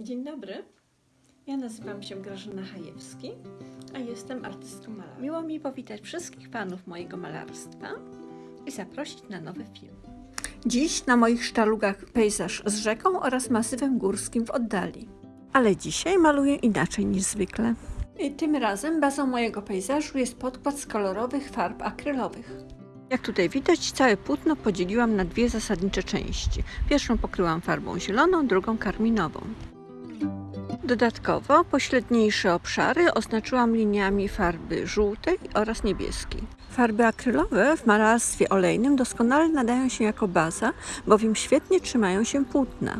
Dzień dobry. Ja nazywam się Grażyna Hajewski, a jestem artystką malarską. Miło mi powitać wszystkich fanów mojego malarstwa i zaprosić na nowy film. Dziś na moich sztalugach pejzaż z rzeką oraz masywem górskim w oddali. Ale dzisiaj maluję inaczej niż zwykle. I tym razem bazą mojego pejzażu jest podkład z kolorowych farb akrylowych. Jak tutaj widać, całe płótno podzieliłam na dwie zasadnicze części. Pierwszą pokryłam farbą zieloną, drugą karminową. Dodatkowo pośredniejsze obszary oznaczyłam liniami farby żółtej oraz niebieskiej. Farby akrylowe w malarstwie olejnym doskonale nadają się jako baza, bowiem świetnie trzymają się płótna.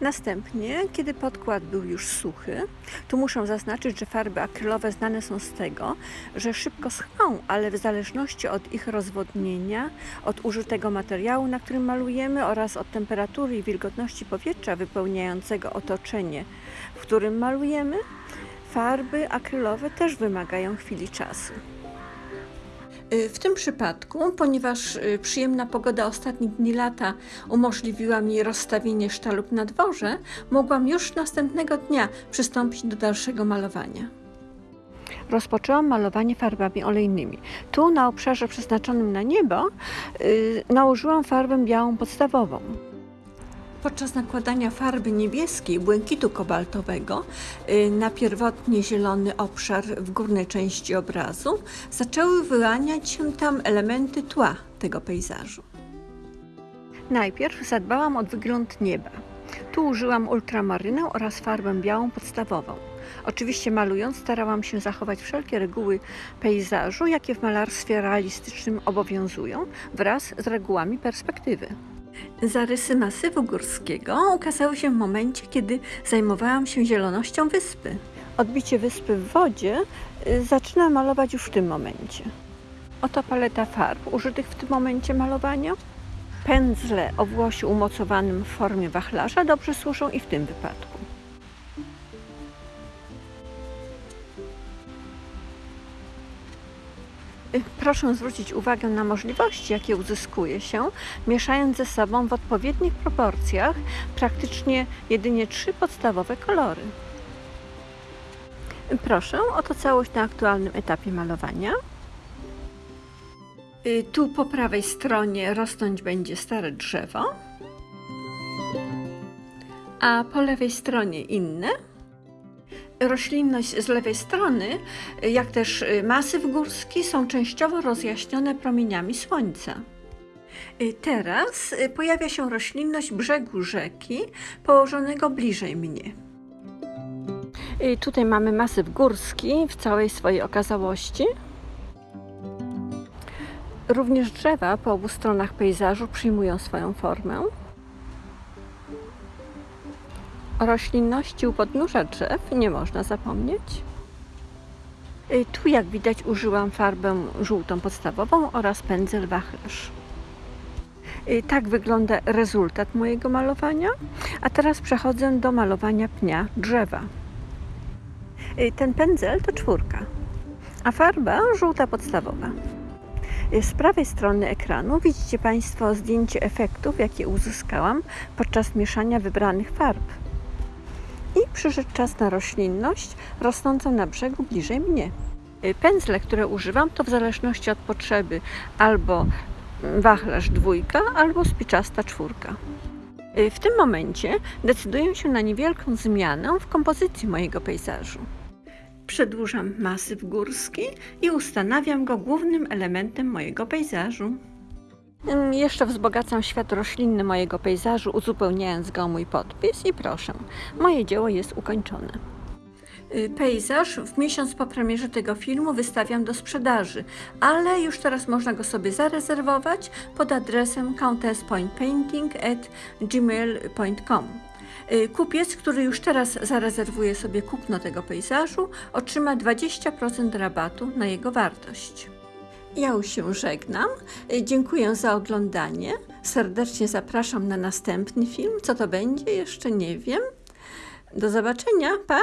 Następnie, kiedy podkład był już suchy, tu muszę zaznaczyć, że farby akrylowe znane są z tego, że szybko schną, ale w zależności od ich rozwodnienia, od użytego materiału, na którym malujemy oraz od temperatury i wilgotności powietrza wypełniającego otoczenie, w którym malujemy, farby akrylowe też wymagają chwili czasu. Y, W tym przypadku, ponieważ y, przyjemna pogoda ostatnich dni lata umożliwiła mi rozstawienie sztalug na dworze, mogłam już następnego dnia przystąpić do dalszego malowania. Rozpoczęłam malowanie farbami olejnymi. Tu na obszarze przeznaczonym na niebo yy, nałożyłam farbę białą podstawową. Podczas nakładania farby niebieskiej, błękitu kobaltowego y, na pierwotnie zielony obszar w górnej części obrazu, zaczęły wyłaniać się tam elementy tła tego pejzażu. Najpierw zadbałam o wygląd nieba. Tu użyłam ultramarynę oraz farbę białą podstawową. Oczywiście malując starałam się zachować wszelkie reguły pejzażu, jakie w malarstwie realistycznym obowiązują, wraz z regułami perspektywy. Zarysy masywu górskiego ukazały się w momencie, kiedy zajmowałam się zielonością wyspy. Odbicie wyspy w wodzie y, zaczynam malować już w tym momencie. Oto paleta farb użytych w tym momencie malowania. Pędzle o włosie umocowanym w formie wachlarza dobrze służą i w tym wypadku. Proszę zwrócić uwagę na możliwości, jakie uzyskuje się, mieszając ze sobą w odpowiednich proporcjach praktycznie jedynie trzy podstawowe kolory. Proszę, oto całość na aktualnym etapie malowania. Y, Tu po prawej stronie rosnąć będzie stare drzewo, a po lewej stronie inne roślinność z lewej strony, jak też masyw górski są częściowo rozjaśnione promieniami słońca. Teraz pojawia się roślinność brzegu rzeki położonego bliżej mnie. Tutaj mamy masyw górski w całej swojej okazałości. Również drzewa po obu stronach pejzażu przyjmują swoją formę. O roślinności u podnóża drzew nie można zapomnieć. Y, Tu, jak widać, użyłam farbę żółtą podstawową oraz pędzel wachlarz. Y, Tak wygląda rezultat mojego malowania. A teraz przechodzę do malowania pnia drzewa. Y, Ten pędzel to czwórka, a farba żółta podstawowa. Z prawej strony ekranu widzicie Państwo zdjęcie efektów, jakie uzyskałam podczas mieszania wybranych farb. I przyszedł czas na roślinność rosnącą na brzegu bliżej mnie. Y, Pędzle, które używam, to w zależności od potrzeby albo wachlarz dwójka, albo spiczasta czwórka. Y, W tym momencie decyduję się na niewielką zmianę w kompozycji mojego pejzażu. Przedłużam masyw górski i ustanawiam go głównym elementem mojego pejzażu. Jeszcze wzbogacam świat roślinny mojego pejzażu, uzupełniając go o mój podpis i proszę, moje dzieło jest ukończone. Y, Pejzaż w miesiąc po premierze tego filmu wystawiam do sprzedaży, ale już teraz można go sobie zarezerwować pod adresem countesspointpainting@gmail.com. Y, Kupiec, który już teraz zarezerwuje sobie kupno tego pejzażu, otrzyma 20% rabatu na jego wartość. Ja już się żegnam. Y, Dziękuję za oglądanie. Serdecznie zapraszam na następny film. Co to będzie, jeszcze nie wiem. Do zobaczenia. Pa!